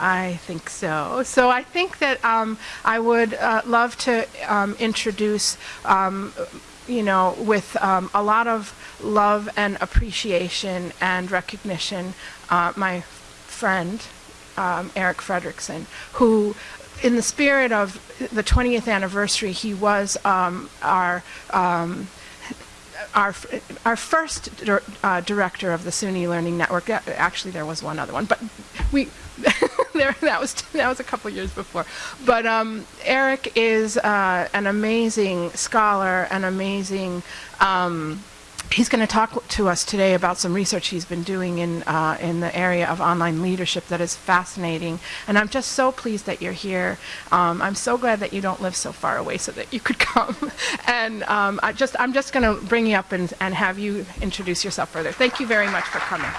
I think so. So I think that um, I would uh, love to um, introduce, um, you know, with um, a lot of love and appreciation and recognition, uh, my friend, um, Eric Fredericksen, who in the spirit of the 20th anniversary, he was um, our our our first dir uh, director of the SUNY Learning Network. Actually, there was one other one, but we there that was that was a couple years before. But um, Eric is uh, an amazing scholar, an amazing. Um, He's going to talk to us today about some research he's been doing in, uh, in the area of online leadership that is fascinating. And I'm just so pleased that you're here. Um, I'm so glad that you don't live so far away so that you could come. and um, I just, I'm just going to bring you up and, and have you introduce yourself further. Thank you very much for coming.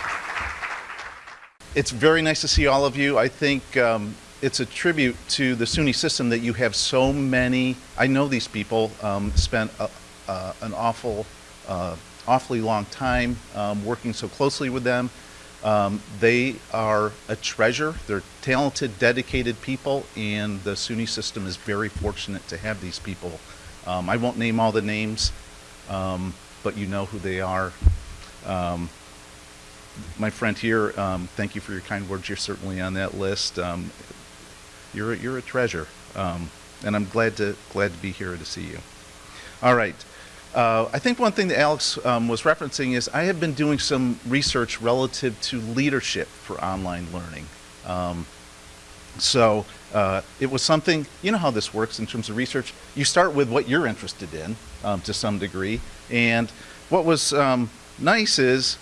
It's very nice to see all of you. I think um, it's a tribute to the SUNY system that you have so many, I know these people, um, spent a, uh, an awful uh, awfully long time um, working so closely with them. Um, they are a treasure. They're talented, dedicated people, and the SUNY system is very fortunate to have these people. Um, I won't name all the names, um, but you know who they are. Um, my friend here, um, thank you for your kind words. You're certainly on that list. you're, you're a treasure, and I'm glad to, glad to be here to see you. All right. Uh, I think one thing that Alex um, was referencing is I have been doing some research relative to leadership for online learning. Um, so uh, it was something, you know how this works in terms of research. You start with what you're interested in um, to some degree. And what was um, nice is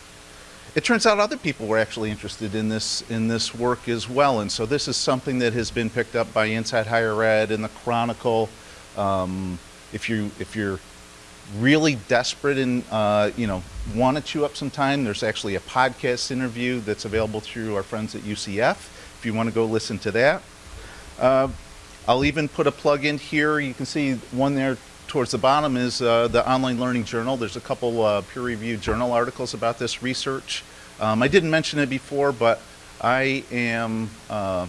it turns out other people were actually interested in this in this work as well. And so this is something that has been picked up by Inside Higher Ed and the Chronicle. Um, if you if you're really desperate and uh, you know want to chew up some time, there's actually a podcast interview that's available through our friends at UCF. If you want to go listen to that, uh, I'll even put a plug in here. You can see one there towards the bottom is uh, the Online Learning Journal. There's a couple uh, peer-reviewed journal articles about this research. Um, I didn't mention it before, but I am. Uh,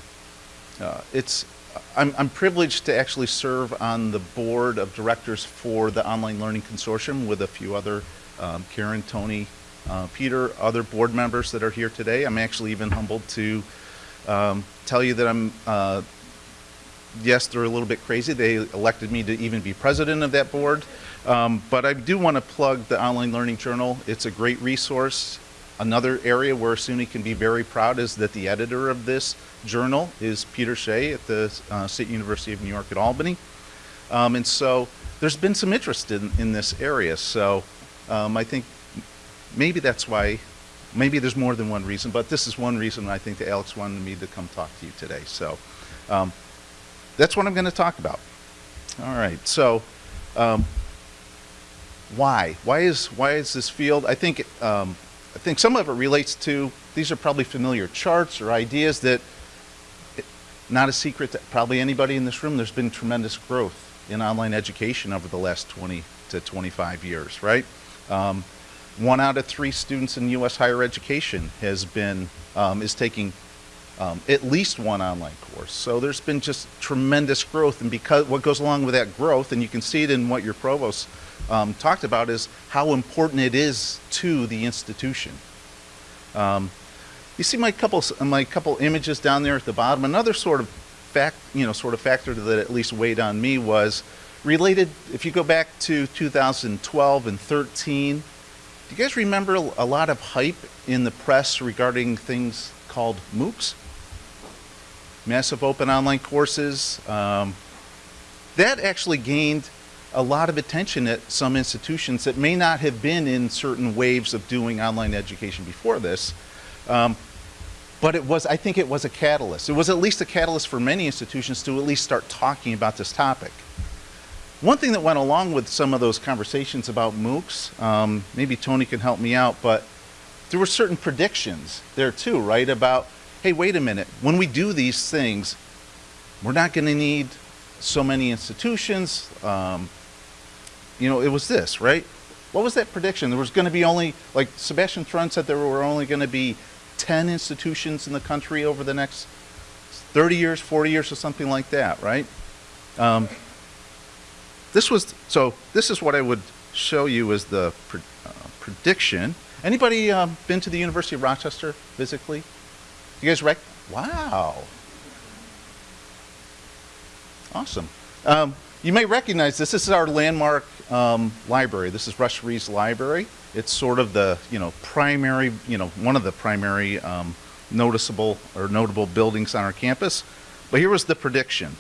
uh, it's I'm, I'm, privileged to actually serve on the board of directors for the Online Learning Consortium with a few other, um, Karen, Tony, uh, Peter, other board members that are here today. I'm actually even humbled to um, tell you that I'm, yes, they're a little bit crazy. They elected me to even be president of that board. Um, but I do want to plug the Online Learning Journal. It's a great resource. Another area where SUNY can be very proud is that the editor of this journal is Peter Shea at the uh, State University of New York at Albany. Um, and so there's been some interest in, in this area. So um, I think maybe that's why, maybe there's more than one reason, but this is one reason I think that Alex wanted me to come talk to you today. So um, that's what I'm going to talk about. All right. So um, why? Why is, why is this field? I think um, I think some of it relates to, these are probably familiar charts or ideas that, not a secret to probably anybody in this room, there's been tremendous growth in online education over the last 20 to 25 years, right? Um, one out of three students in U.S. higher education has been, um, is taking um, at least one online course. So there's been just tremendous growth and because what goes along with that growth, and you can see it in what your provost um, talked about is how important it is to the institution. Um, you see my couple my couple images down there at the bottom. Another sort of fact, you know, sort of factor that at least weighed on me was related. If you go back to 2012 and 13, do you guys remember a lot of hype in the press regarding things called MOOCs? Massive open online courses. Um, that actually gained a lot of attention at some institutions that may not have been in certain waves of doing online education before this. Um, but it was, I think it was a catalyst. It was at least a catalyst for many institutions to at least start talking about this topic. One thing that went along with some of those conversations about MOOCs, um, maybe Tony can help me out, but there were certain predictions there too, right? About, hey, wait a minute, when we do these things, we're not going to need so many institutions. Um, you know, it was this, right? What was that prediction? There was going to be only, like Sebastian Thrun said, there were only going to be 10 institutions in the country over the next 30 years, 40 years, or something like that, right? Um, this was, so this is what I would show you as the pre- uh, prediction. Anybody um, been to the University of Rochester physically? You guys rec? Wow. Awesome. Um, you may recognize this. This is our landmark um, library. This is Rush Rhees Library. It's sort of the you know primary you know one of the primary um, noticeable or notable buildings on our campus. But here was the prediction.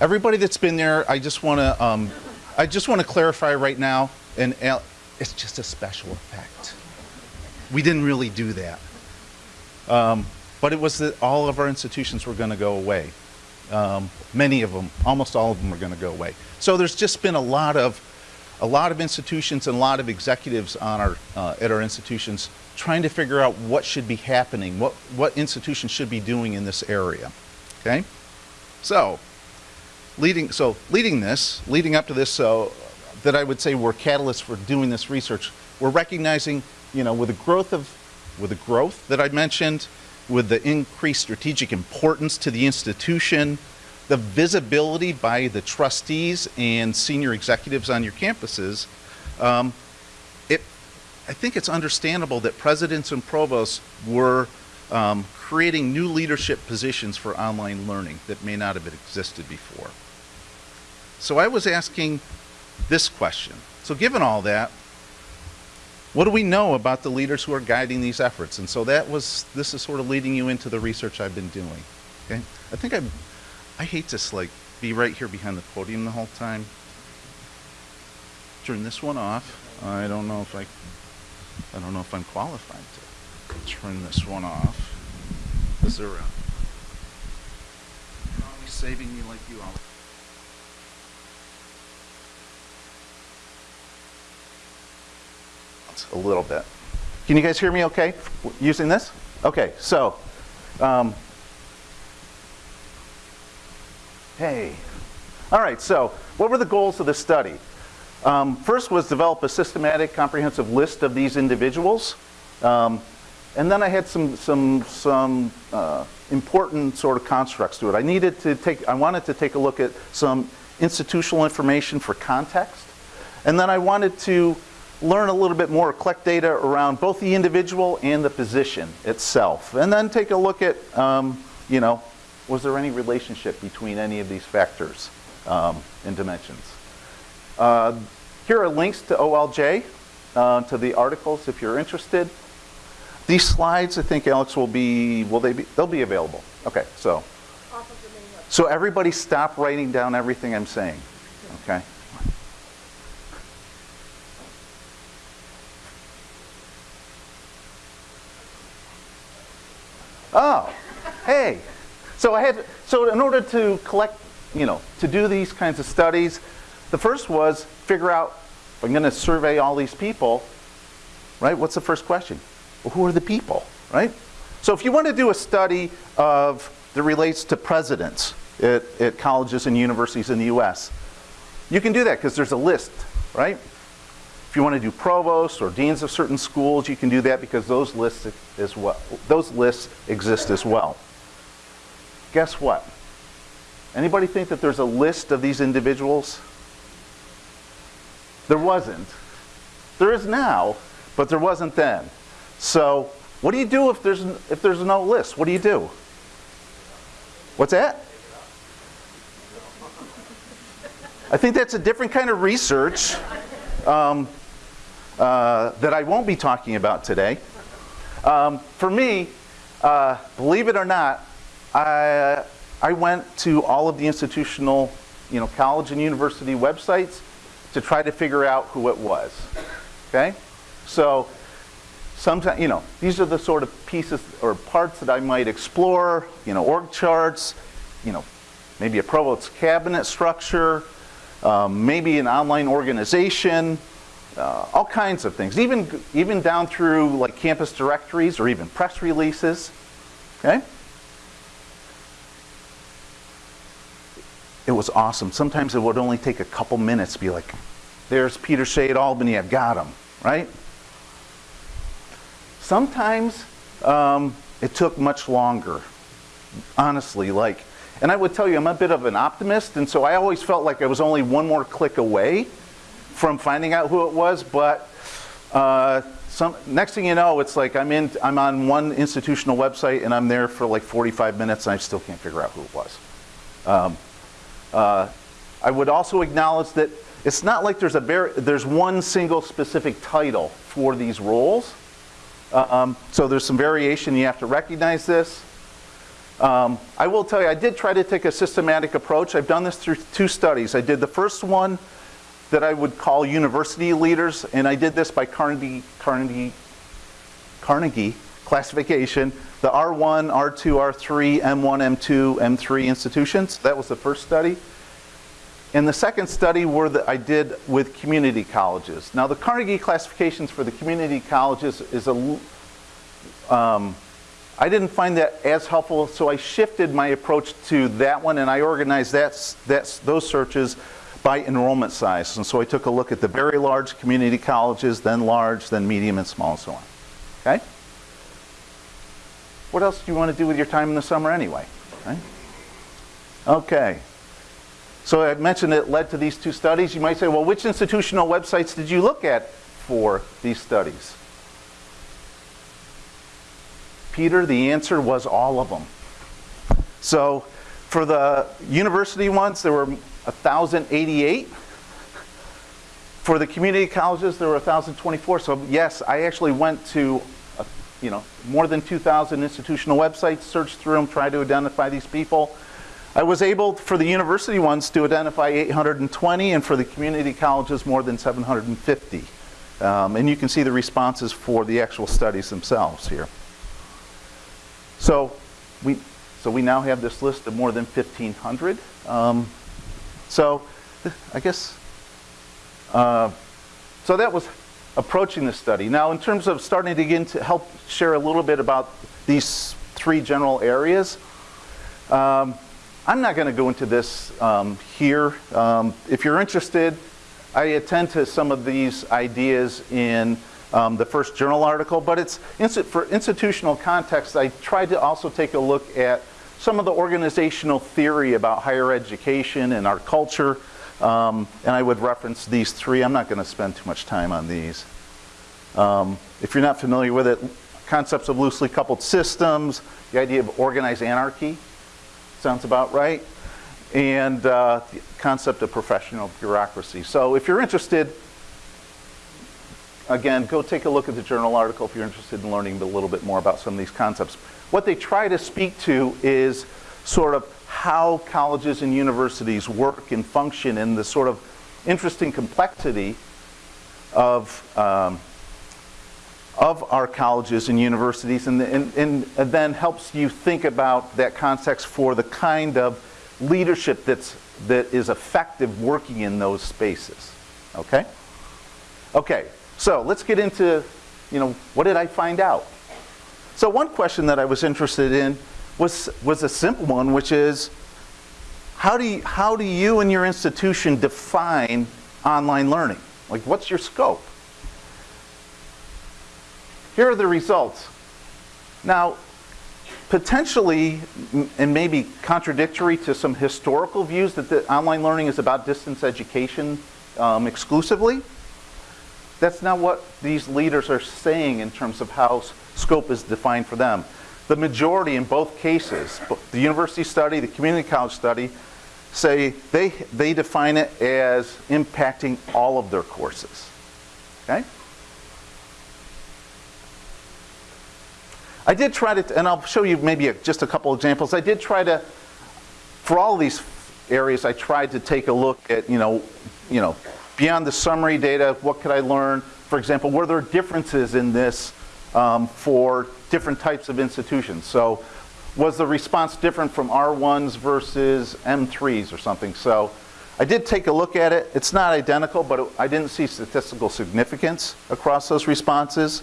Everybody that's been there, I just want to um, I just want to clarify right now, and it's just a special effect. We didn't really do that. Um, but it was that all of our institutions were going to go away. Um, many of them, almost all of them, are going to go away. So there's just been a lot of, a lot of institutions and a lot of executives on our, uh, at our institutions trying to figure out what should be happening, what, what institutions should be doing in this area. Okay? So, leading, so leading this, leading up to this, so that I would say we're catalysts for doing this research, we're recognizing, you know, with the growth of, with the growth that I mentioned, with the increased strategic importance to the institution, the visibility by the trustees and senior executives on your campuses, um, it, I think it's understandable that presidents and provosts were um, creating new leadership positions for online learning that may not have existed before. So I was asking this question. So given all that, what do we know about the leaders who are guiding these efforts? And so that was, this is sort of leading you into the research I've been doing. Okay? I think I, I hate to like be right here behind the podium the whole time. Turn this one off. I don't know if I, I don't know if I'm qualified to turn this one off. Is there a, you're always saving me like you always. a little bit. Can you guys hear me okay using this? Okay, so, um, hey. All right, so what were the goals of this study? Um, first was develop a systematic, comprehensive list of these individuals. Um, and then I had some, some, some uh, important sort of constructs to it. I needed to take, I wanted to take a look at some institutional information for context. And then I wanted to learn a little bit more, collect data around both the individual and the position itself. And then take a look at, um, you know, was there any relationship between any of these factors um, and dimensions? Uh, here are links to OLJ, uh, to the articles if you're interested. These slides, I think Alex will be, will they be, they'll be available. Okay, so. So everybody stop writing down everything I'm saying, okay? Oh, hey. So I had, so in order to collect, you know, to do these kinds of studies, the first was figure out, I'm going to survey all these people, right? What's the first question? Well, who are the people, right? So if you want to do a study of that relates to presidents at, at colleges and universities in the U.S., you can do that because there's a list, right? If you want to do provosts or deans of certain schools, you can do that because those lists as well. Those lists exist as well. Guess what? Anybody think that there's a list of these individuals? There wasn't. There is now, but there wasn't then. So, what do you do if there's if there's no list? What do you do? What's that? I think that's a different kind of research. Um, uh, that I won't be talking about today. Um, for me, uh, believe it or not, I, I went to all of the institutional, you know, college and university websites to try to figure out who it was. Okay? So, sometimes, you know, these are the sort of pieces or parts that I might explore, you know, org charts, you know, maybe a provost's cabinet structure, um, maybe an online organization, uh, all kinds of things, even, even down through like campus directories or even press releases. Okay? It was awesome. Sometimes it would only take a couple minutes to be like, there's Peter Shea at Albany, I've got him. right? Sometimes um, it took much longer, honestly. Like, and I would tell you, I'm a bit of an optimist, and so I always felt like I was only one more click away from finding out who it was. But uh, some, next thing you know, it's like I'm in, I'm on one institutional website, and I'm there for like 45 minutes, and I still can't figure out who it was. Um, uh, I would also acknowledge that it's not like there's a there's one single specific title for these roles. Uh, um, so there's some variation. You have to recognize this. Um, I will tell you, I did try to take a systematic approach. I've done this through two studies. I did the first one that I would call university leaders, and I did this by Carnegie, Carnegie, Carnegie classification, the R1, R2, R3, M1, M2, M3 institutions. That was the first study. And the second study were that I did with community colleges. Now the Carnegie classifications for the community colleges is a, um, I didn't find that as helpful, so I shifted my approach to that one and I organized that, that, those searches by enrollment size. And so I took a look at the very large community colleges, then large, then medium and small and so on. Okay? What else do you want to do with your time in the summer anyway? Right? Okay. So I mentioned it led to these two studies. You might say, well, which institutional websites did you look at for these studies? Peter, the answer was all of them. So for the university ones, there were 1,088. For the community colleges, there were 1,024. So yes, I actually went to, uh, you know, more than 2,000 institutional websites, searched through them, tried to identify these people. I was able, for the university ones, to identify 820, and for the community colleges, more than 750. Um, and you can see the responses for the actual studies themselves here. So we, so we now have this list of more than 1,500. Um, so I guess, uh, so that was approaching the study. Now in terms of starting to get into help share a little bit about these three general areas, um, I'm not going to go into this um, here. Um, if you're interested, I attend to some of these ideas in um, the first journal article, but it's for institutional context, I tried to also take a look at some of the organizational theory about higher education and our culture, um, and I would reference these three. I'm not going to spend too much time on these. Um, if you're not familiar with it, concepts of loosely coupled systems, the idea of organized anarchy, sounds about right, and uh, the concept of professional bureaucracy. So if you're interested, again, go take a look at the journal article if you're interested in learning a little bit more about some of these concepts. What they try to speak to is sort of how colleges and universities work and function and the sort of interesting complexity of um, of our colleges and universities and, and, and, then helps you think about that context for the kind of leadership that's, that is effective working in those spaces. Okay? Okay, so let's get into, you know, what did I find out? So one question that I was interested in was, was a simple one, which is, how do, you, how do you and your institution define online learning? Like, what's your scope? Here are the results. Now, potentially, and maybe contradictory to some historical views that the online learning is about distance education um, exclusively, that's not what these leaders are saying in terms of how scope is defined for them. The majority in both cases, the university study, the community college study, say they, they define it as impacting all of their courses. Okay? I did try to, and I'll show you maybe a, just a couple examples. I did try to, for all these areas, I tried to take a look at, you know, you know, beyond the summary data, what could I learn? For example, were there differences in this um, for different types of institutions? So was the response different from R1s versus M3s or something? So I did take a look at it. It's not identical, but I didn't see statistical significance across those responses.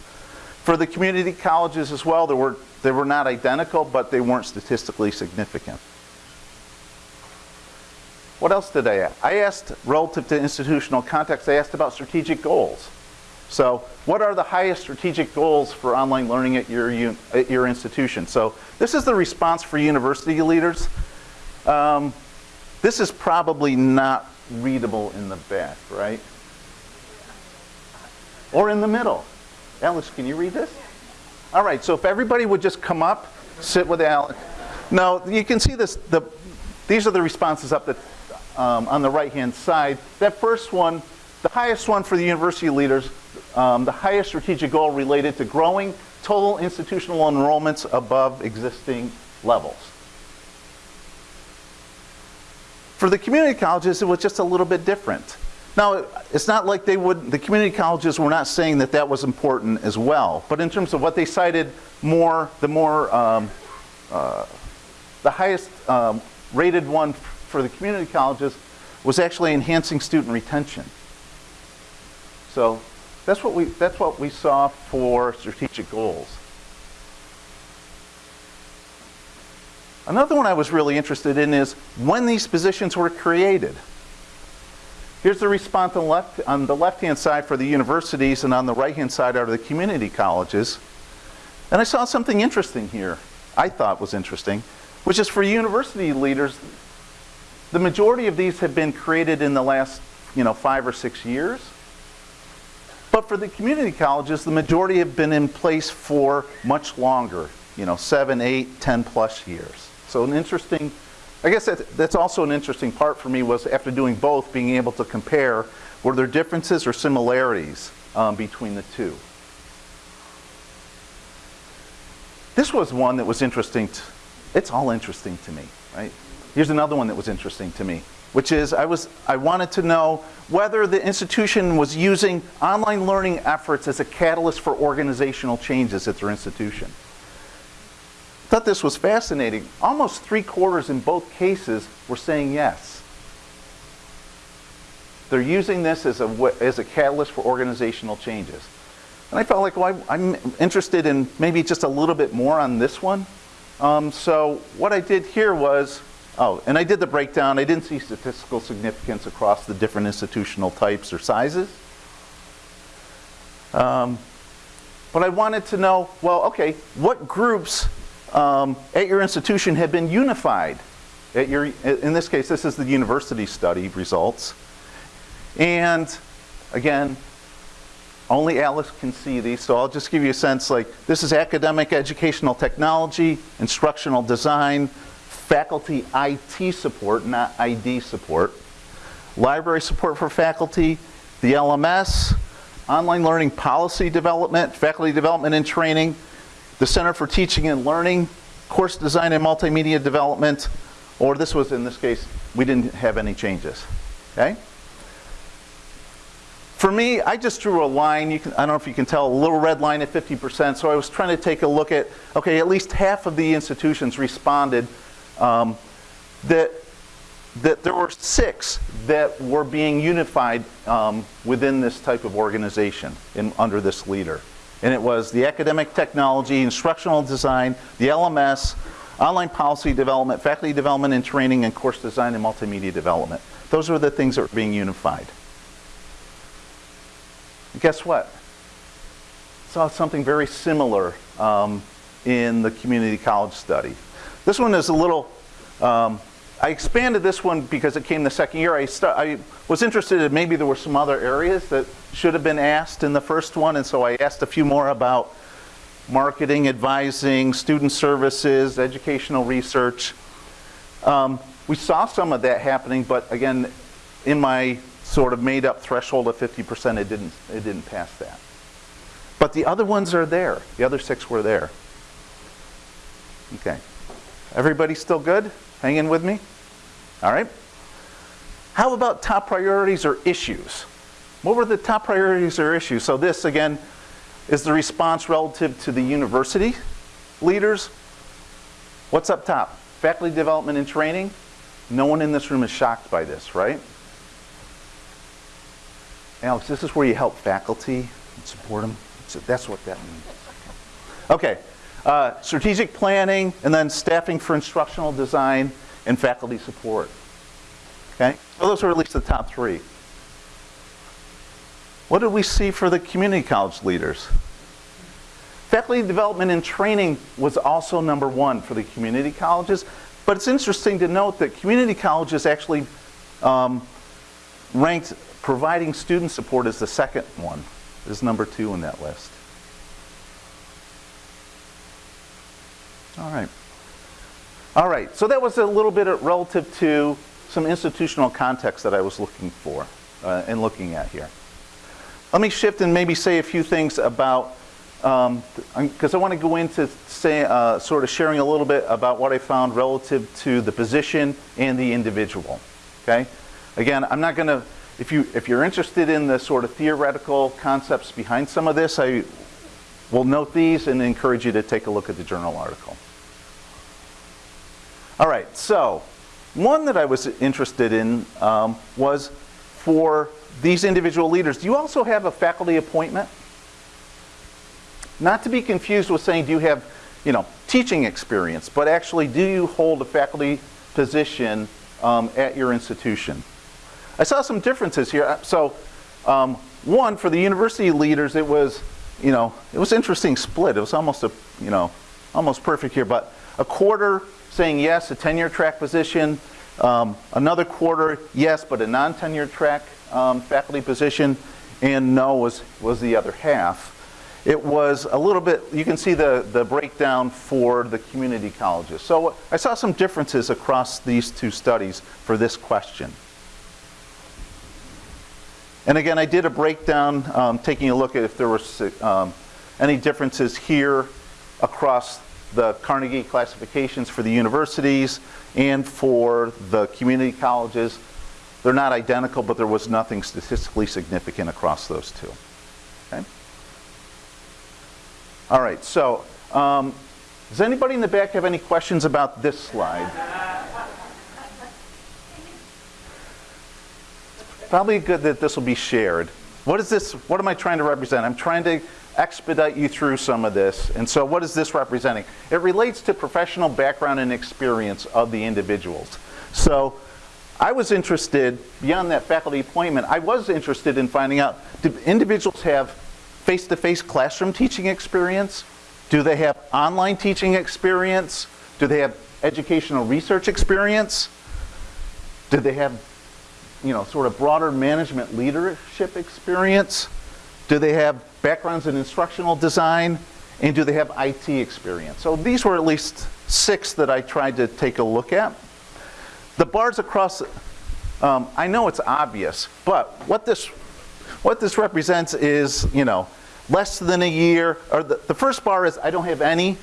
For the community colleges as well, they were, they were not identical, but they weren't statistically significant. What else did I ask? I asked, relative to institutional context, I asked about strategic goals. So what are the highest strategic goals for online learning at your, at your institution? So this is the response for university leaders. Um, this is probably not readable in the back, right? Or in the middle. Alex, can you read this? All right, so if everybody would just come up, sit with Alex. No, you can see this. The, these are the responses up the, um, on the right-hand side. That first one, the highest one for the university leaders, um, the highest strategic goal related to growing total institutional enrollments above existing levels. For the community colleges, it was just a little bit different. Now, it's not like they would, the community colleges were not saying that that was important as well, but in terms of what they cited more, the more, um, uh, the highest um, rated one for the community colleges was actually enhancing student retention. So that's what we, that's what we saw for strategic goals. Another one I was really interested in is when these positions were created. Here's the response on, left, on the left-hand side for the universities, and on the right-hand side are the community colleges. And I saw something interesting here, I thought was interesting, which is for university leaders, the majority of these have been created in the last you know, five or six years. But for the community colleges, the majority have been in place for much longer, you know, seven, eight, ten plus years. So an interesting, I guess that, that's also an interesting part for me was after doing both, being able to compare, were there differences or similarities um, between the two? This was one that was interesting. It's all interesting to me, right? Here's another one that was interesting to me, which is I was I wanted to know whether the institution was using online learning efforts as a catalyst for organizational changes at their institution thought this was fascinating. Almost three quarters in both cases were saying yes. They're using this as a, as a catalyst for organizational changes. And I felt like, well, I, am interested in maybe just a little bit more on this one. Um, so what I did here was, oh, and I did the breakdown. I didn't see statistical significance across the different institutional types or sizes. Um, but I wanted to know, well, okay, what groups um, at your institution have been unified. At your, in this case, this is the university study results. And again, only Alice can see these, so I'll just give you a sense like this is academic educational technology, instructional design, faculty IT support, not ID support, library support for faculty, the LMS, online learning policy development, faculty development and training, the Center for Teaching and Learning, course design and multimedia development, or this was in this case, we didn't have any changes. Okay? For me, I just drew a line, you can, I don't know if you can tell, a little red line at 50%, so I was trying to take a look at, okay, at least half of the institutions responded um, that, that there were six that were being unified um, within this type of organization in, under this leader and it was the academic technology, instructional design, the LMS, online policy development, faculty development and training, and course design and multimedia development. Those were the things that were being unified. And guess what? Saw something very similar um, in the community college study. This one is a little um, I expanded this one because it came the second year. I, I, was interested in maybe there were some other areas that should have been asked in the first one, and so I asked a few more about marketing, advising, student services, educational research. Um, we saw some of that happening, but again, in my sort of made up threshold of 50%, it didn't, it didn't pass that. But the other ones are there. The other six were there. Okay. Everybody still good? Hanging with me? All right. How about top priorities or issues? What were the top priorities or issues? So this, again, is the response relative to the university leaders. What's up top? Faculty development and training. No one in this room is shocked by this, right? Alex, this is where you help faculty and support them. So That's what that means. Okay, uh, strategic planning, and then staffing for instructional design and faculty support. Okay? So those are at least the top three. What did we see for the community college leaders? Faculty development and training was also number one for the community colleges, but it's interesting to note that community colleges actually um, ranked providing student support as the second one, is number two in that list. All right. All right, so that was a little bit relative to some institutional context that I was looking for uh, and looking at here. Let me shift and maybe say a few things about, because um, I want to go into say, uh, sort of sharing a little bit about what I found relative to the position and the individual. Okay, again, I'm not going to. If you if you're interested in the sort of theoretical concepts behind some of this, I will note these and encourage you to take a look at the journal article. All right, so one that I was interested in um, was for these individual leaders. Do you also have a faculty appointment? Not to be confused with saying, do you have, you know, teaching experience, but actually, do you hold a faculty position um, at your institution? I saw some differences here. So, um, one for the university leaders, it was, you know, it was interesting split. It was almost a, you know, almost perfect here, but a quarter saying yes, a tenure track position. Um, another quarter, yes, but a non-tenure track um, faculty position. And no was, was the other half. It was a little bit, you can see the, the breakdown for the community colleges. So I saw some differences across these two studies for this question. And again, I did a breakdown um, taking a look at if there was um, any differences here across the Carnegie classifications for the universities and for the community colleges. They're not identical, but there was nothing statistically significant across those two. Okay? All right, so um, does anybody in the back have any questions about this slide? Probably good that this will be shared. What is this, what am I trying to represent? I'm trying to expedite you through some of this. And so what is this representing? It relates to professional background and experience of the individuals. So I was interested, beyond that faculty appointment, I was interested in finding out, do individuals have face-to-face -face classroom teaching experience? Do they have online teaching experience? Do they have educational research experience? Do they have, you know, sort of broader management leadership experience? Do they have backgrounds in instructional design? And do they have IT experience? So these were at least six that I tried to take a look at. The bars across, um, I know it's obvious, but what this, what this represents is, you know, less than a year, or the, the first bar is I don't have any,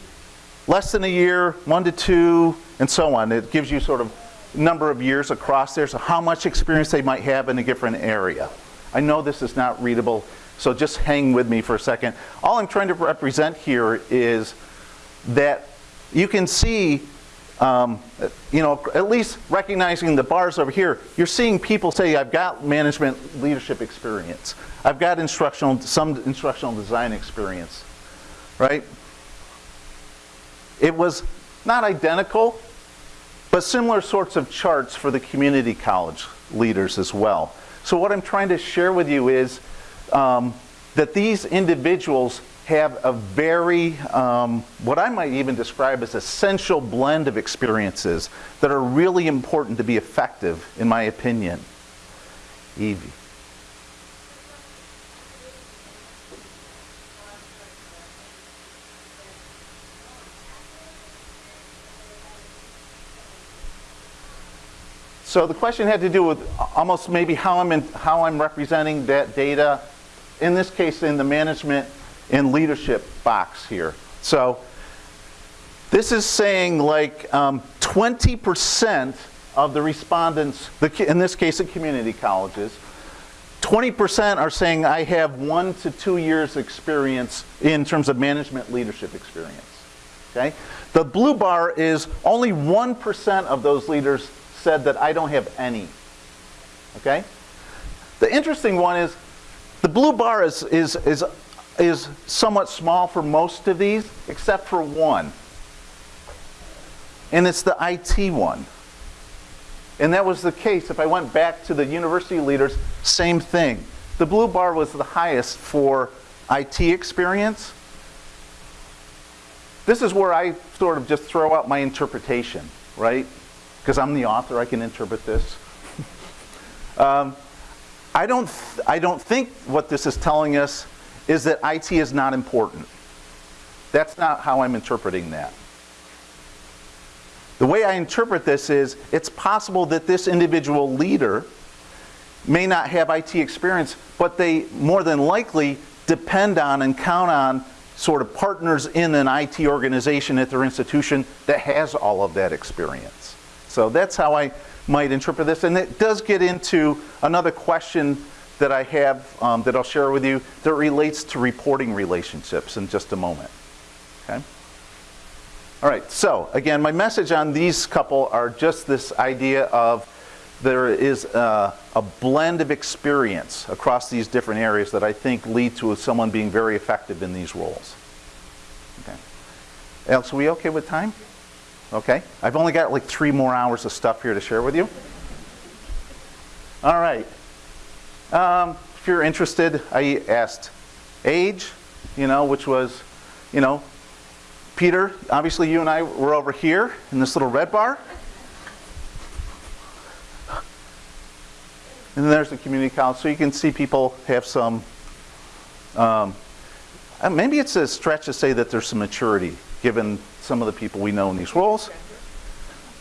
less than a year, one to two, and so on. It gives you sort of number of years across there, so how much experience they might have in a different area. I know this is not readable so just hang with me for a second. All I'm trying to represent here is that you can see, um, you know, at least recognizing the bars over here, you're seeing people say, I've got management leadership experience. I've got instructional, some instructional design experience, right? It was not identical, but similar sorts of charts for the community college leaders as well. So what I'm trying to share with you is um, that these individuals have a very, um, what I might even describe as essential blend of experiences that are really important to be effective, in my opinion. Evie. So the question had to do with almost maybe how I'm, in, how I'm representing that data, in this case in the management and leadership box here. So this is saying like 20% um, of the respondents, in this case at community colleges, 20% are saying I have one to two years experience in terms of management leadership experience. Okay? The blue bar is only 1% of those leaders said that I don't have any. Okay? The interesting one is the blue bar is, is, is, is somewhat small for most of these, except for one. And it's the IT one. And that was the case. If I went back to the university leaders, same thing. the blue bar was the highest for IT experience. This is where I sort of just throw out my interpretation, right? Because I'm the author, I can interpret this. um, I, don't I don't think what this is telling us is that IT is not important. That's not how I'm interpreting that. The way I interpret this is it's possible that this individual leader may not have IT experience, but they more than likely depend on and count on sort of partners in an IT organization at their institution that has all of that experience. So that's how I might interpret this. And it does get into another question that I have um, that I'll share with you that relates to reporting relationships in just a moment. Okay? All right, so again, my message on these couple are just this idea of there is a, a, blend of experience across these different areas that I think lead to someone being very effective in these roles. Okay. Alex, are we okay with time? Okay. I've only got like three more hours of stuff here to share with you. All right. Um, if you're interested, I asked age, you know, which was, you know, Peter, obviously you and I were over here in this little red bar. And then there's the community college. So you can see people have some, um, uh, maybe it's a stretch to say that there's some maturity given some of the people we know in these roles.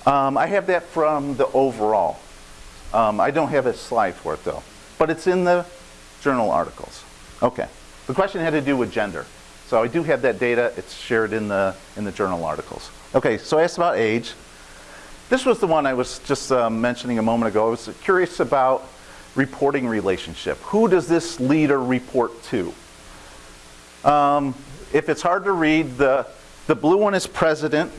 Um, I have that from the overall. Um, I don't have a slide for it though, but it's in the journal articles. Okay. The question had to do with gender. So I do have that data. It's shared in the, in the journal articles. Okay, so I asked about age. This was the one I was just uh, mentioning a moment ago. I was curious about reporting relationship. Who does this leader report to? Um, if it's hard to read, the, the blue one is president.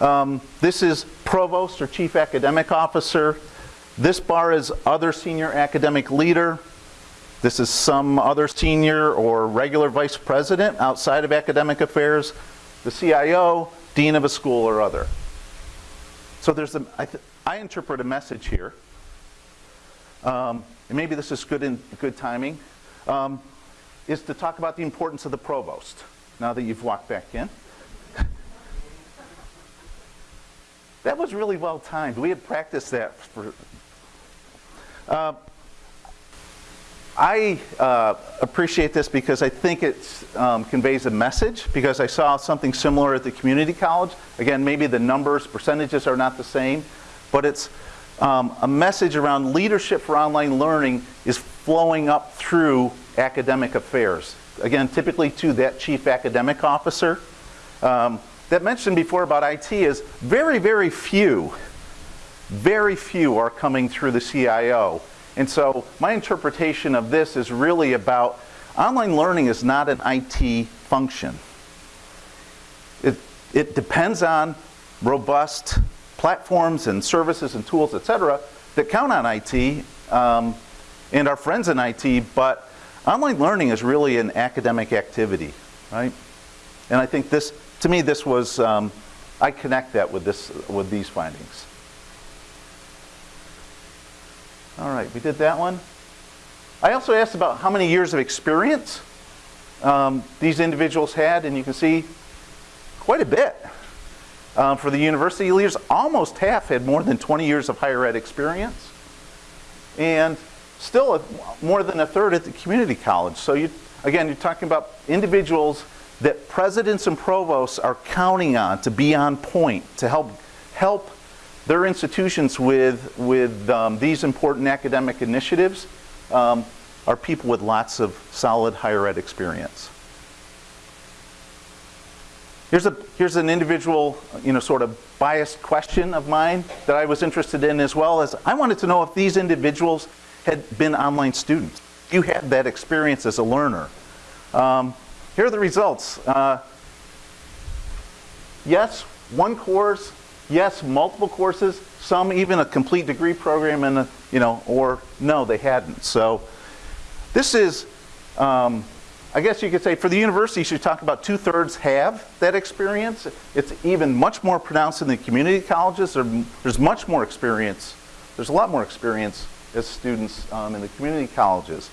Um, this is provost or chief academic officer. This bar is other senior academic leader. This is some other senior or regular vice president outside of academic affairs. The CIO, dean of a school or other. So there's a, I, I interpret a message here um, and maybe this is good, in, good timing, um, is to talk about the importance of the provost, now that you've walked back in. that was really well timed. We had practiced that for... Uh, I uh, appreciate this because I think it um, conveys a message because I saw something similar at the community college. Again, maybe the numbers, percentages are not the same, but it's um, a message around leadership for online learning is flowing up through academic affairs. Again, typically to that chief academic officer. Um, that mentioned before about IT is very, very few, very few are coming through the CIO. And so my interpretation of this is really about online learning is not an IT function. It, it depends on robust platforms and services and tools, et cetera, that count on IT um, and our friends in IT, but online learning is really an academic activity, right? And I think this, to me, this was, um, I connect that with, this, with these findings. All right, we did that one. I also asked about how many years of experience um, these individuals had, and you can see quite a bit. Um, for the university leaders, almost half had more than 20 years of higher ed experience. And still a, more than a third at the community college. So you, again, you're talking about individuals that presidents and provosts are counting on to be on point, to help, help their institutions with, with um, these important academic initiatives um, are people with lots of solid higher ed experience. Here's, a, here's an individual, you know, sort of biased question of mine that I was interested in as well as I wanted to know if these individuals had been online students. You had that experience as a learner. Um, here are the results. Uh, yes, one course. Yes, multiple courses. Some even a complete degree program, and you know, or no, they hadn't. So this is um, I guess you could say for the universities, you talk about two-thirds have that experience. It's even much more pronounced in the community colleges. There's much more experience. There's a lot more experience as students um, in the community colleges.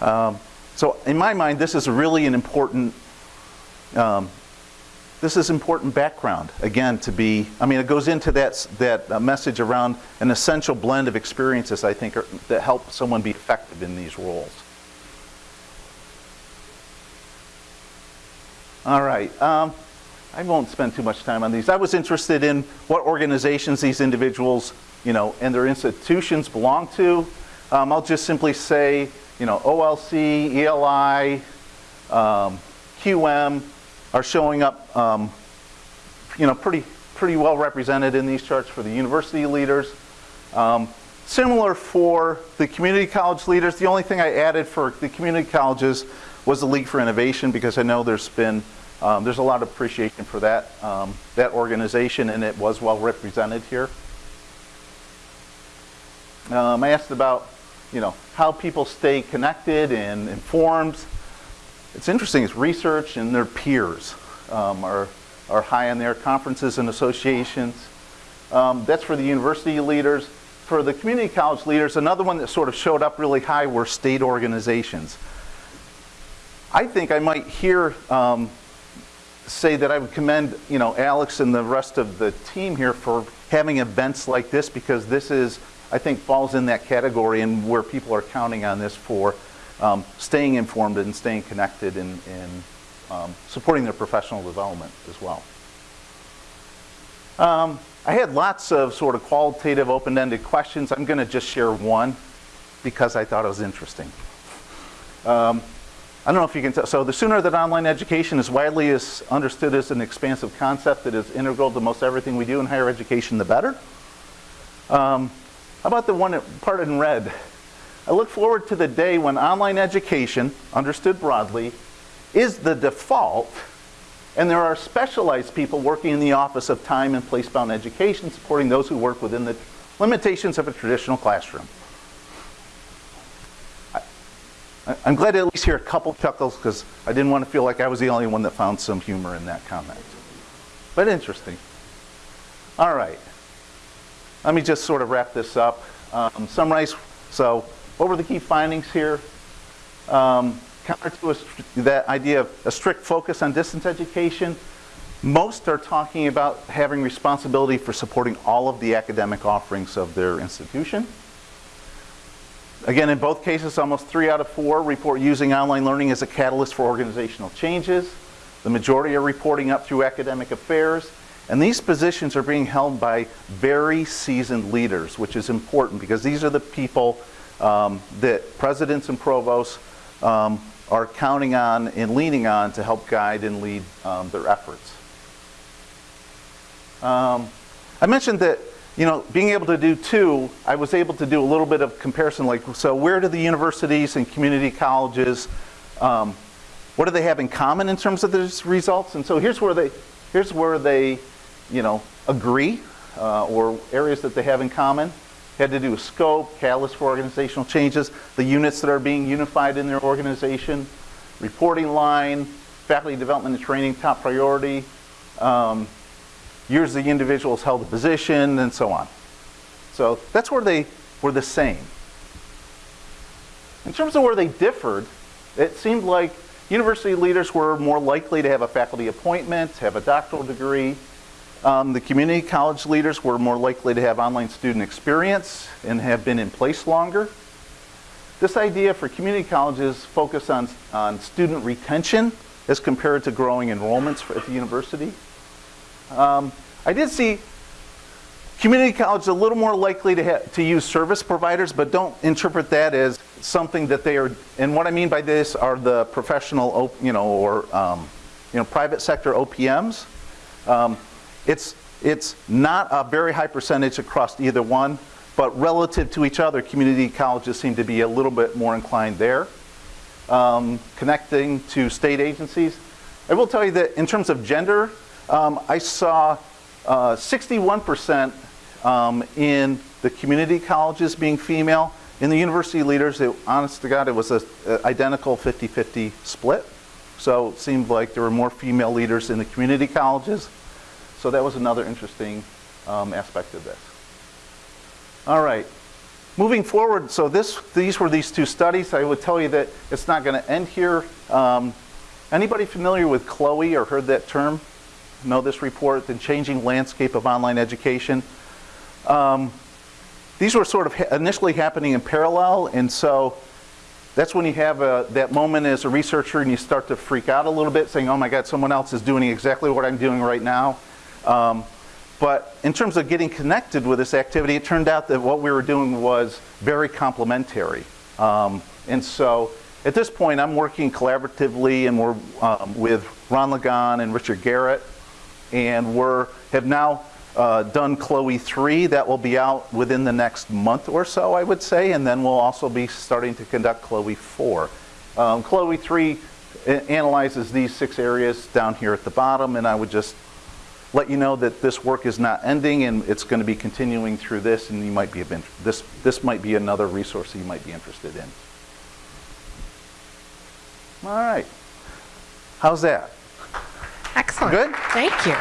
Um, so in my mind, this is really an important, um, this is important background, again, to be, I mean, it goes into that, that uh, message around an essential blend of experiences, I think, are, that help someone be effective in these roles. All right. Um, I won't spend too much time on these. I was interested in what organizations these individuals, you know, and their institutions belong to. Um, I'll just simply say, you know, OLC, ELI, um, QM are showing up, um, you know, pretty pretty well represented in these charts for the university leaders. Um, similar for the community college leaders. The only thing I added for the community colleges was the League for Innovation because I know there's been um, there's a lot of appreciation for that um, that organization and it was well represented here. Um, I asked about you know how people stay connected and informed. It's interesting. It's research and their peers um, are are high on their conferences and associations. Um, that's for the university leaders. For the community college leaders, another one that sort of showed up really high were state organizations. I think I might hear um, say that I would commend, you know, Alex and the rest of the team here for having events like this because this is, I think, falls in that category and where people are counting on this for um, staying informed and staying connected and, and um, supporting their professional development as well. Um, I had lots of sort of qualitative, open-ended questions. I'm going to just share one because I thought it was interesting. Um, I don't know if you can tell. So the sooner that online education is widely is understood as an expansive concept that is integral to most everything we do in higher education, the better. Um, how about the one part in red? I look forward to the day when online education, understood broadly, is the default, and there are specialized people working in the office of time and place-bound education, supporting those who work within the limitations of a traditional classroom. I- I'm glad to at least hear a couple chuckles because I didn't want to feel like I was the only one that found some humor in that comment. But interesting. All right. Let me just sort of wrap this up. Um, summarize. So, what were the key findings here? Um, counter to a, that idea of a strict focus on distance education, most are talking about having responsibility for supporting all of the academic offerings of their institution. Again, in both cases, almost three out of four report using online learning as a catalyst for organizational changes. The majority are reporting up through academic affairs. And these positions are being held by very seasoned leaders, which is important because these are the people um, that presidents and provosts um, are counting on and leaning on to help guide and lead um, their efforts. Um, I mentioned that, you know, being able to do two, I was able to do a little bit of comparison, like, so where do the universities and community colleges, um, what do they have in common in terms of these results? And so here's where they, here's where they, you know, agree, uh, or areas that they have in common. Had to do with scope, catalyst for organizational changes, the units that are being unified in their organization, reporting line, faculty development and training top priority, um, years the individuals held the position, and so on. So that's where they were the same. In terms of where they differed, it seemed like university leaders were more likely to have a faculty appointment, have a doctoral degree. Um, the community college leaders were more likely to have online student experience and have been in place longer. This idea for community colleges focus on, on student retention as compared to growing enrollments for, at the university. Um, I did see community college a little more likely to, to use service providers, but don't interpret that as something that they are. And what I mean by this are the professional, you know, or um, you know, private sector OPMs. Um, it's it's not a very high percentage across either one, but relative to each other, community colleges seem to be a little bit more inclined there. Um, connecting to state agencies, I will tell you that in terms of gender, um, I saw uh, 61% um, in the community colleges being female. In the university leaders, it, honest to God, it was an identical 50-50 split. So it seemed like there were more female leaders in the community colleges. So that was another interesting um, aspect of this. All right. moving forward, so this, these were these two studies. I would tell you that it's not going to end here. Um, anybody familiar with Chloe or heard that term? Know this report, The Changing Landscape of Online Education? Um, these were sort of ha- initially happening in parallel, and so that's when you have a, that moment as a researcher and you start to freak out a little bit, saying, oh my God, someone else is doing exactly what I'm doing right now. Um, but in terms of getting connected with this activity, it turned out that what we were doing was very complementary. Um, and so at this point, I'm working collaboratively and we're um, with Ron Legon and Richard Garrett, and we're have now uh, done Chloe 3. That will be out within the next month or so, I would say, and then we'll also be starting to conduct Chloe 4. Um, Chloe 3 analyzes these six areas down here at the bottom, and I would just let you know that this work is not ending and it's going to be continuing through this, and you might be this this might be another resource that you might be interested in. All right, how's that? Excellent. Good? Thank you.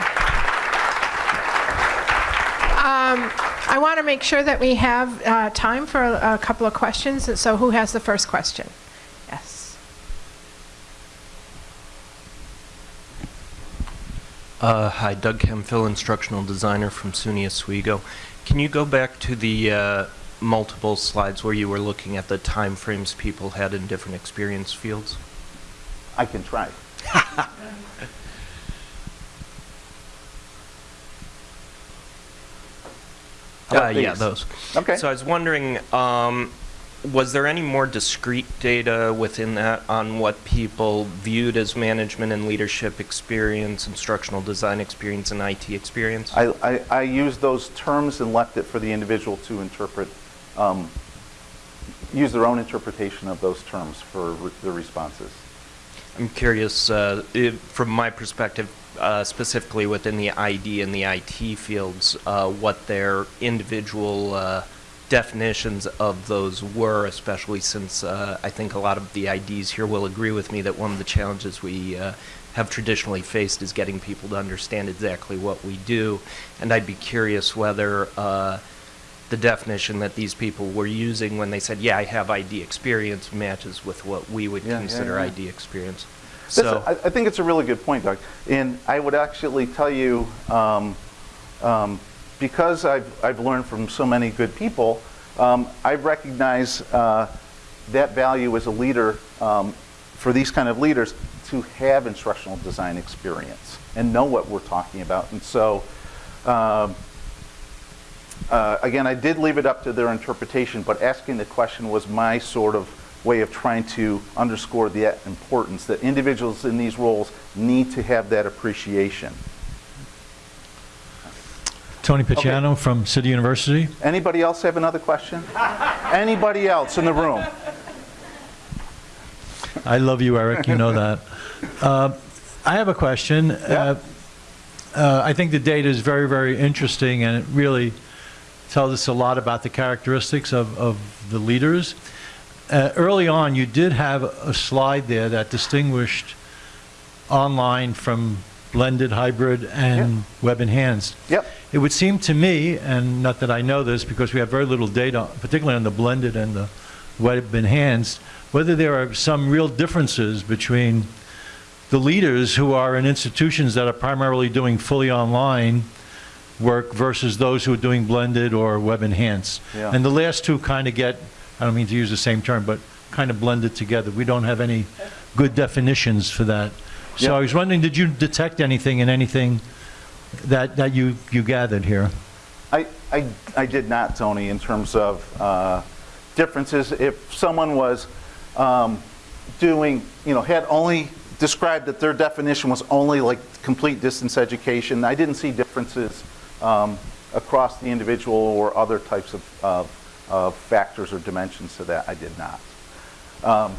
Um, I want to make sure that we have uh, time for a a couple of questions. So who has the first question? Yes. Uh, hi, Doug Hemphill, instructional designer from SUNY Oswego. Can you go back to the uh, multiple slides where you were looking at the time frames people had in different experience fields? I can try. Uh, yeah, these? those. Okay. So I was wondering, um, was there any more discrete data within that on what people viewed as management and leadership experience, instructional design experience, and IT experience? I, I, I used those terms and left it for the individual to interpret, um, use their own interpretation of those terms for re- the responses. I'm curious, uh, if, from my perspective, uh, specifically within the ID and the IT fields, uh, what their individual uh, definitions of those were, especially since uh, I think a lot of the IDs here will agree with me that one of the challenges we uh, have traditionally faced is getting people to understand exactly what we do. And I'd be curious whether uh, the definition that these people were using when they said, yeah, I have ID experience matches with what we would Yeah, yeah, consider yeah. ID experience. That's So, a- I, I think it's a really good point, Doug. And I would actually tell you, um, um, because I've, I've learned from so many good people, um, I recognize uh, that value as a leader um, for these kind of leaders to have instructional design experience and know what we're talking about. And so, um, uh, again, I did leave it up to their interpretation, but asking the question was my sort of way of trying to underscore the importance that individuals in these roles need to have that appreciation. Tony Picciano from City University. Anybody else have another question? Anybody else in the room? I love you, Eric, you know that. Uh, I have a question. Uh, uh, I think the data is very, very interesting, and it really tells us a lot about the characteristics of, of the leaders. Uh, Early on, you did have a slide there that distinguished online from blended, hybrid, and web enhanced. Yep. It would seem to me, and not that I know this because we have very little data, particularly on the blended and the web enhanced, whether there are some real differences between the leaders who are in institutions that are primarily doing fully online work versus those who are doing blended or web enhanced. Yeah. And the last two kind of get, I don't mean to use the same term, but kind of blended together. We don't have any good definitions for that. So. I was wondering, did you detect anything in anything that, that you, you gathered here? I, I, I did not, Tony, in terms of uh, differences. If someone was um, doing, you know, had only described that their definition was only like complete distance education, I didn't see differences um, across the individual or other types of, of, of factors or dimensions to that. I did not. Um,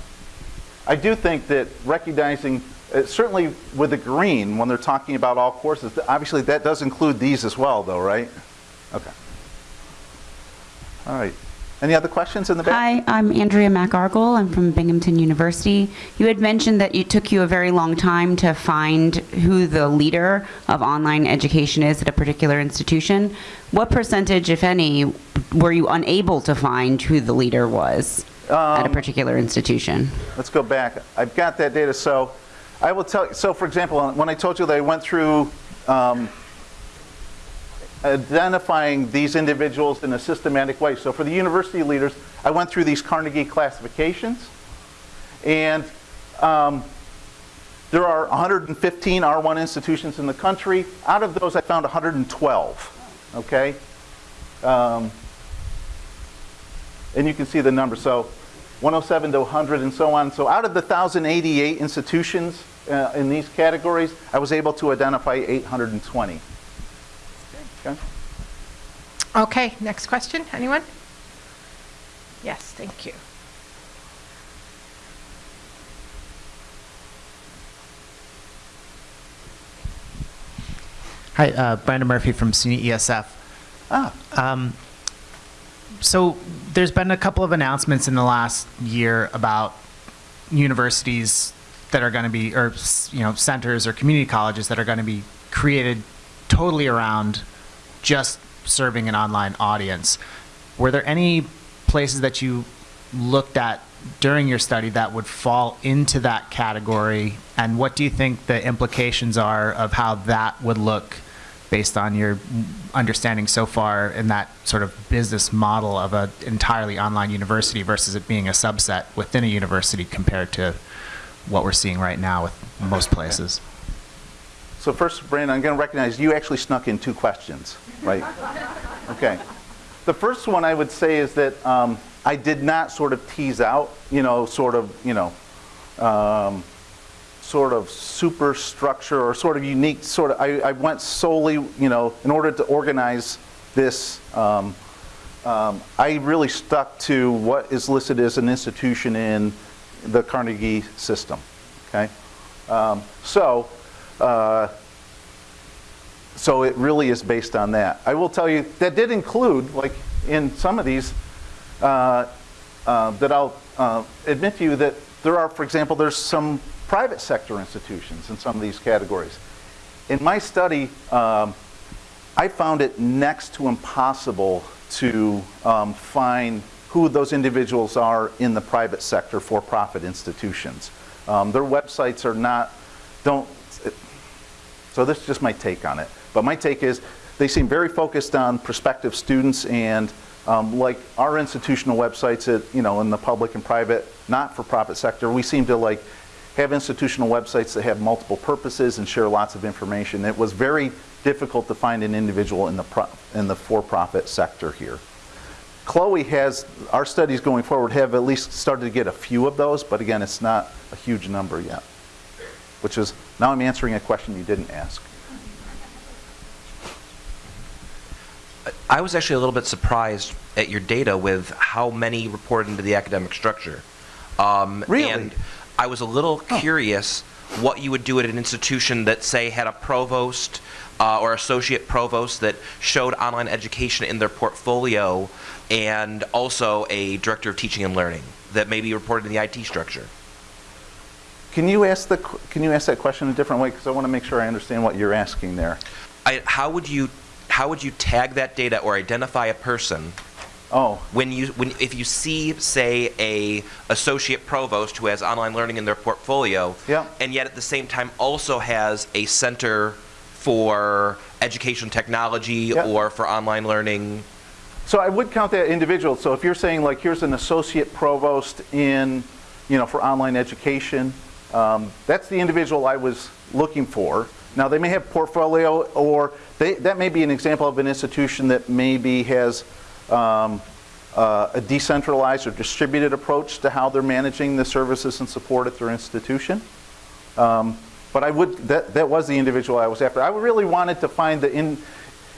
I do think that recognizing, uh, certainly with the green, when they're talking about all courses, obviously that does include these as well, though, right? Okay. All right. Any other questions in the back? Hi, I'm Andrea McArgle. I'm from Binghamton University. You had mentioned that it took you a very long time to find who the leader of online education is at a particular institution. What percentage, if any, were you unable to find who the leader was at a particular institution? Let's go back. I've got that data. So I will tell you, so for example, when I told you that I went through um, identifying these individuals in a systematic way. So for the university leaders, I went through these Carnegie classifications. And um, there are 115 R1 institutions in the country. Out of those, I found 112. Okay? Um, and you can see the number. So 107 to 100 and so on. So out of the 1,088 institutions uh, in these categories, I was able to identify 820. Okay? Okay, next question, anyone? Yes, thank you. Hi, uh, Brandon Murphy from SUNY ESF. Ah, Um, so there's been a couple of announcements in the last year about universities that are going to be, or you know, centers or community colleges that are going to be created totally around just serving an online audience. Were there any places that you looked at during your study that would fall into that category? And what do you think the implications are of how that would look based on your understanding so far in that sort of business model of an entirely online university versus it being a subset within a university compared to what we're seeing right now with most places? so first, Brandon, I'm going to recognize you actually snuck in two questions, right? Okay. The first one I would say is that um, I did not sort of tease out, you know, sort of, you know, um, sort of superstructure or sort of unique sort of, I, I went solely, you know, in order to organize this, um, um, I really stuck to what is listed as an institution in the Carnegie system, okay? Um, so, uh, so it really is based on that. I will tell you, that did include, like in some of these, uh, uh, that I'll uh, admit to you that there are, for example, there's some private sector institutions in some of these categories. In my study, um, I found it next to impossible to um, find who those individuals are in the private sector for-profit institutions. Um, their websites are not, don't, so this is just my take on it. But my take is they seem very focused on prospective students and um, like our institutional websites at, you know, in the public and private, not-for-profit sector, we seem to like have institutional websites that have multiple purposes and share lots of information. It was very difficult to find an individual in the, in the for-profit sector here. Chloe has, our studies going forward have at least started to get a few of those, but again, it's not a huge number yet. Which is, now I'm answering a question you didn't ask. I was actually a little bit surprised at your data with how many reported into the academic structure. Um, Really? I was a little curious what you would do at an institution that, say, had a provost uh, or associate provost that showed online education in their portfolio and also a director of teaching and learning that maybe reported in the IT structure. Can you ask the, can you ask that question a different way? Because I want to make sure I understand what you're asking there. I, how would you how would you tag that data or identify a person Oh, when you when if you see say a associate provost who has online learning in their portfolio Yeah. and yet at the same time also has a center for education technology Yeah. or for online learning So I would count that individual. So if you're saying like, here's an associate provost in, you know, for online education, um, that's the individual I was looking for. Now they may have portfolio, or they, that may be an example of an institution that maybe has um, uh, a decentralized or distributed approach to how they're managing the services and support at their institution. Um, but I would, that, that was the individual I was after. I really wanted to find the in,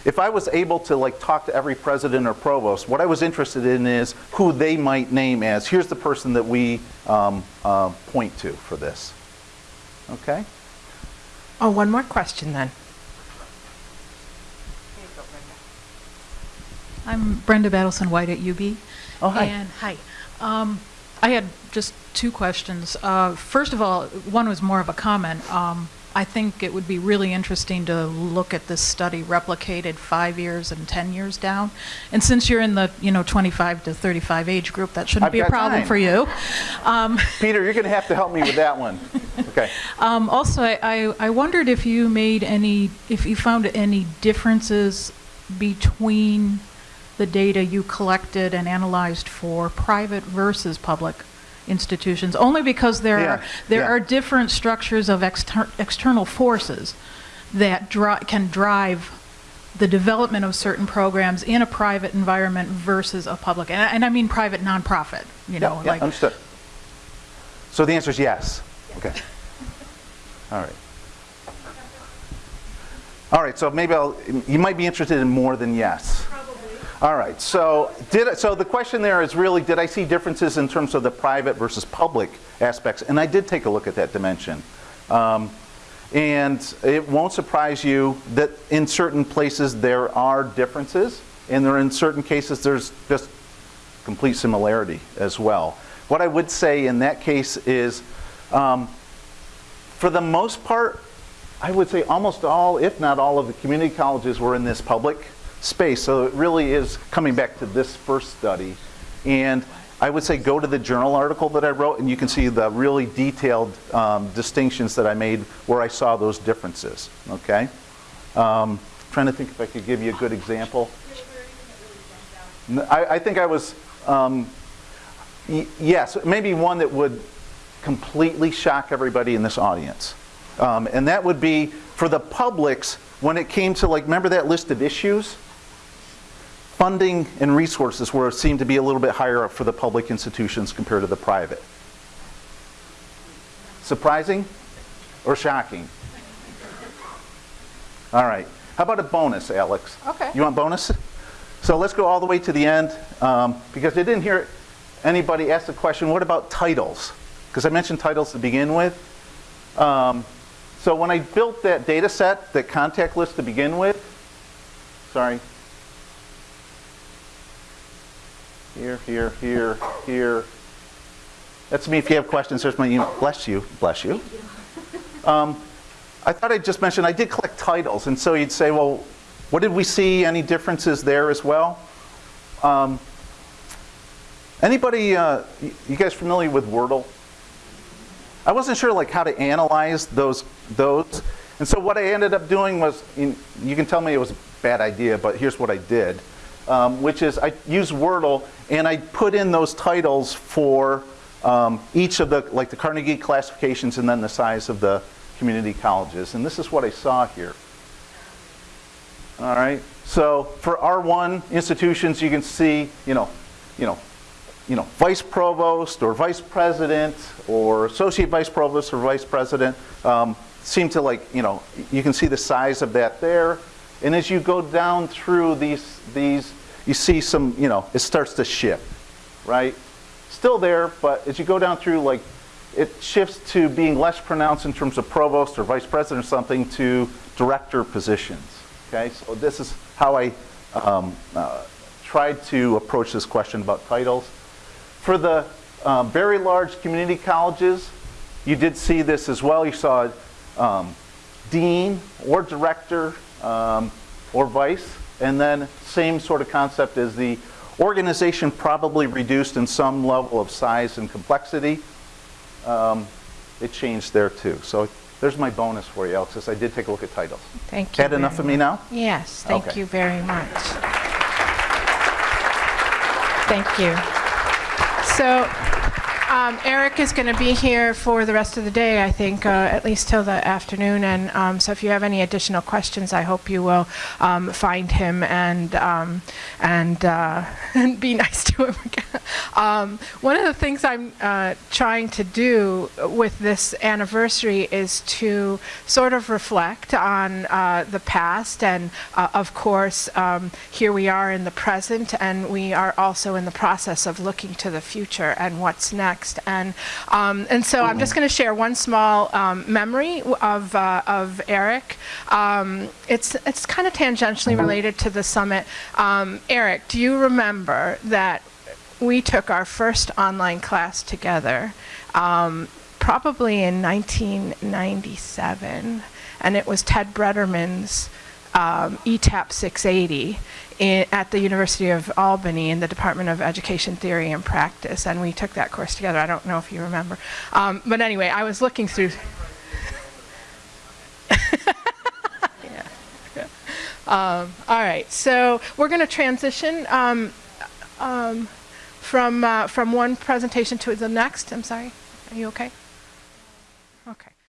if I was able to like talk to every president or provost, what I was interested in is who they might name as, here's the person that we um, uh, point to for this. Okay? Oh, one more question then. I'm Brenda Battleson White at UB. Oh, hi. And, hi. Um, I had just two questions. Uh, First of all, one was more of a comment. Um, I think it would be really interesting to look at this study replicated five years and 10 years down. And since you're in the, you know, 25 to 35 age group, that shouldn't I've be a problem time. for you. Um, Peter, you're going to have to help me with that one. Okay. Um, also, I, I I wondered if you made any, if you found any differences between the data you collected and analyzed for private versus public institutions, only because there Yeah, are, there yeah. are different structures of exter- external forces that dri- can drive the development of certain programs in a private environment versus a public, and I, and I mean private nonprofit, you know, Yeah, yeah, like. understood. So the answer is yes. Okay. All right. All right, so maybe I'll, you might be interested in more than yes. All right, so did, so the question there is really, did I see differences in terms of the private versus public aspects? And I did take a look at that dimension. Um, and it won't surprise you that in certain places there are differences, and there in certain cases there's just complete similarity as well. What I would say in that case is, um, for the most part, I would say almost all, if not all, of the community colleges were in this public space. So it really is coming back to this first study. And I would say go to the journal article that I wrote, and you can see the really detailed um, distinctions that I made where I saw those differences. Okay? Um, trying to think if I could give you a good example. I think I was, um, yes, maybe one that would completely shock everybody in this audience. Um, and that would be for the publics when it came to like, remember that list of issues? Funding and resources were seemed to be a little bit higher up for the public institutions compared to the private. Surprising or shocking? All right. How about a bonus, Alex? Okay. You want bonus? So let's go all the way to the end um, because I didn't hear anybody ask the question, what about titles? Because I mentioned titles to begin with. Um, so when I built that data set, that contact list to begin with, sorry. Here, here, here, here. That's me if you have questions. There's my email. Bless you. Bless you. Um, I thought I'd just mention I did collect titles, and so you'd say, well, what did we see? Any differences there as well? Um, anybody, uh, you guys familiar with Wordle? I wasn't sure like how to analyze those those, and so what I ended up doing was, you you can tell me it was a bad idea, but here's what I did, um, which is I use Wordle and I put in those titles for um, each of the like the Carnegie classifications and then the size of the community colleges, and this is what I saw here. All right. So for R1 institutions, you can see, you know, you know, you know, vice provost or vice president or associate vice provost or vice president um, seem to like, you know, you can see the size of that there. And as you go down through these, these, you see some, you know, it starts to shift, right? Still there, but as you go down through, like, it shifts to being less pronounced in terms of provost or vice president or something to director positions. Okay, so this is how I um, uh, tried to approach this question about titles. For the uh, very large community colleges, you did see this as well. You saw um, dean or director um, or vice, and then same sort of concept as the organization probably reduced in some level of size and complexity. Um, it changed there too. So there's my bonus for you, Alexis. I did take a look at titles. Thank you. Had enough of me now? Yes, thank Okay. you very much. Thank you. So um, Eric is going to be here for the rest of the day, I think, uh, at least till the afternoon. And um, so if you have any additional questions, I hope you will um, find him and, um, and, uh, and be nice to him. um, one of the things I'm uh, trying to do with this anniversary is to sort of reflect on uh, the past. And uh, of course, um, here we are in the present, and we are also in the process of looking to the future and what's next. Next. And, um, and so I'm just going to share one small um, memory of, uh, of Eric. Um, it's it's kind of tangentially related to the summit. Um, Eric, do you remember that we took our first online class together, um, probably in 1997, and it was Ted Brederman's um, ETAP 680 in, at the University of Albany in the Department of Education Theory and Practice, and we took that course together. I don't know if you remember, um, but anyway, I was looking through. Yeah. Um, all right, so we're going to transition um, um, from uh, from one presentation to the next. I'm sorry. Are you okay?